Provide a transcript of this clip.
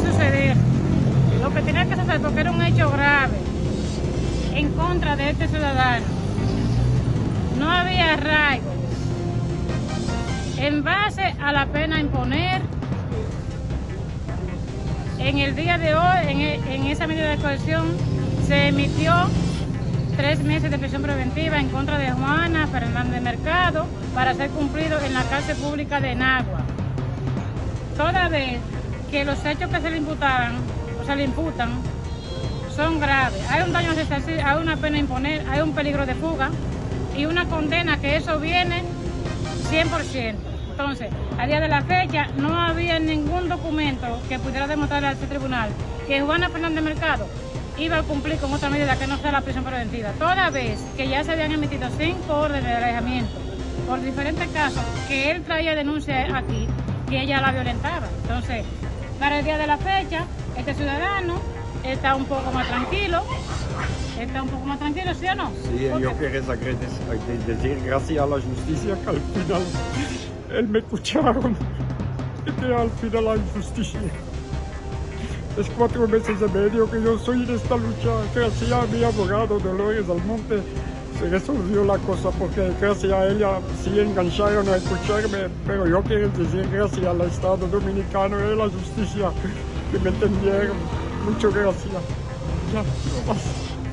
suceder lo que tenía que suceder porque era un hecho grave en contra de este ciudadano. No había arraigo. En base a la pena imponer, en el día de hoy, en, en esa medida de coerción, se emitió tres meses de prisión preventiva en contra de Juana Fernández Mercado para ser cumplido en la cárcel pública de Nagua. Toda vez que los hechos que se le imputaran o se le imputan son graves, hay un daño resistencial, hay una pena imponer, hay un peligro de fuga y una condena que eso viene 100%. Entonces, a día de la fecha no había ningún documento que pudiera demostrarle a este tribunal que Juana Fernández Mercado iba a cumplir con otra medida que no sea la prisión preventiva, toda vez que ya se habían emitido cinco órdenes de alejamiento por diferentes casos que él traía denuncia aquí que ella la violentaba. Entonces, para el día de la fecha, este ciudadano está un poco más tranquilo, está un poco más tranquilo, ¿sí o no? Sí, yo quería decir gracias a la justicia que al final él me escucharon y que al final hay justicia. Es cuatro meses y medio que yo soy en esta lucha. Gracias a mi abogado Dolores Almonte se resolvió la cosa porque gracias a ella sí engancharon a escucharme. Pero yo quiero decir gracias al Estado Dominicano y a la justicia que me entendieron. Muchas gracias. Ya, no más.